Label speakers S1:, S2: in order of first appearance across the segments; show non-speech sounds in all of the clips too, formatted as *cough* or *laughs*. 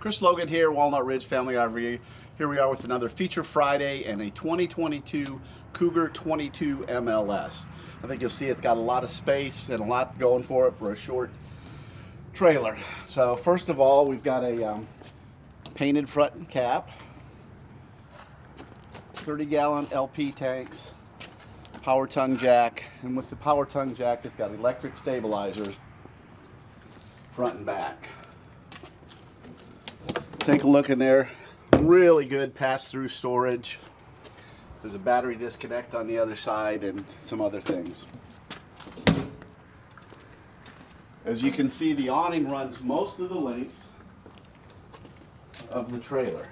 S1: Chris Logan here, Walnut Ridge Family RV. Here we are with another Feature Friday and a 2022 Cougar 22 MLS. I think you'll see it's got a lot of space and a lot going for it for a short trailer. So first of all, we've got a um, painted front and cap, 30 gallon LP tanks, power tongue jack, and with the power tongue jack, it's got electric stabilizers front and back. Take a look in there. Really good pass-through storage. There's a battery disconnect on the other side and some other things. As you can see, the awning runs most of the length of the trailer.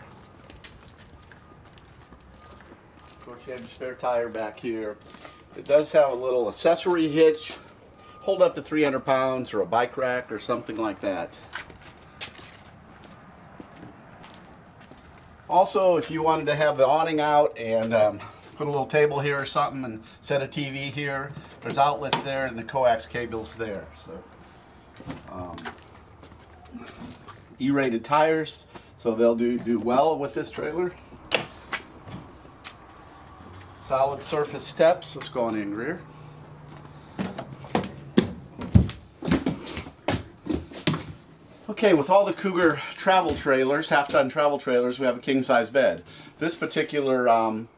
S1: Of course, you have your spare tire back here. It does have a little accessory hitch, hold up to 300 pounds or a bike rack or something like that. Also, if you wanted to have the awning out and um, put a little table here or something and set a TV here, there's outlets there and the coax cables there. So, um, E-rated tires, so they'll do, do well with this trailer. Solid surface steps. Let's go on in, Greer. Okay, with all the Cougar travel trailers, half-ton travel trailers, we have a king-size bed. This particular um,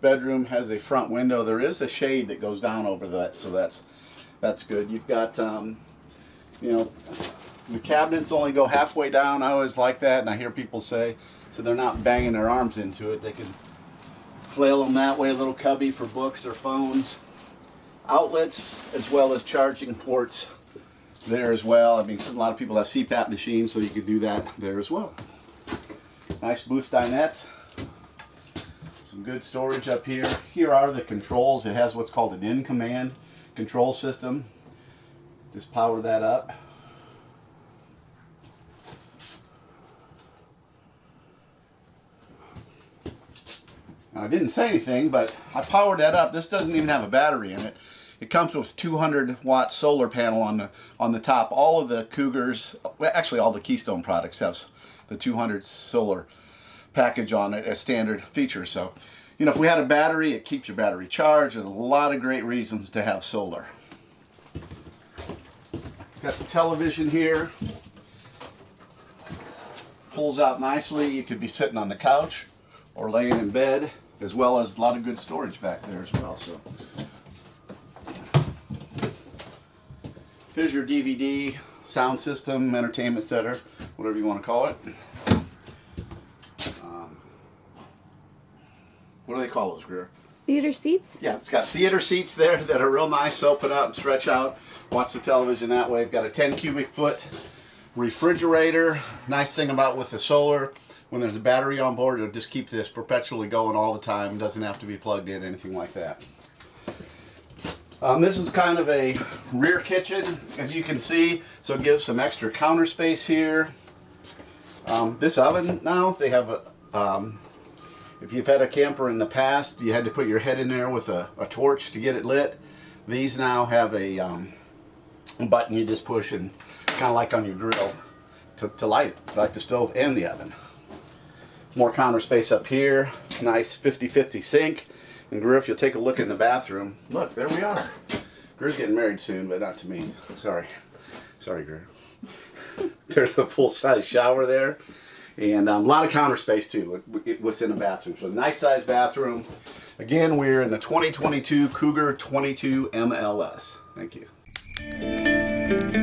S1: bedroom has a front window. There is a shade that goes down over that, so that's that's good. You've got, um, you know, the cabinets only go halfway down. I always like that, and I hear people say, so they're not banging their arms into it. They can flail them that way, a little cubby for books or phones. Outlets, as well as charging ports there as well. I mean, a lot of people have CPAP machines, so you could do that there as well. Nice booth dinette. Some good storage up here. Here are the controls. It has what's called an in-command control system. Just power that up. Now, I didn't say anything, but I powered that up. This doesn't even have a battery in it. It comes with 200 watt solar panel on the on the top. All of the Cougars, actually all the Keystone products have the 200 solar package on it as standard feature. So, you know, if we had a battery, it keeps your battery charged. There's a lot of great reasons to have solar. Got the television here. Pulls out nicely. You could be sitting on the couch or laying in bed, as well as a lot of good storage back there as well. So. Here's your DVD, sound system, entertainment center, whatever you want to call it. Um, what do they call those, Greer?
S2: Theater seats?
S1: Yeah, it's got theater seats there that are real nice. Open up, stretch out, watch the television that way. Got a 10 cubic foot refrigerator. Nice thing about with the solar, when there's a battery on board, it'll just keep this perpetually going all the time. It doesn't have to be plugged in, anything like that. Um, this is kind of a rear kitchen, as you can see, so it gives some extra counter space here. Um, this oven now, they have a, um, if you've had a camper in the past, you had to put your head in there with a, a torch to get it lit. These now have a, um, button you just push and kind of like on your grill to, to light it, like the stove and the oven. More counter space up here, nice 50-50 sink. And Greer, if you'll take a look in the bathroom, look, there we are. Greer's getting married soon, but not to me. Sorry. Sorry, Greer. *laughs* There's a full-size shower there. And um, a lot of counter space, too, what's in the bathroom. So nice size bathroom. Again, we're in the 2022 Cougar 22 MLS. Thank you.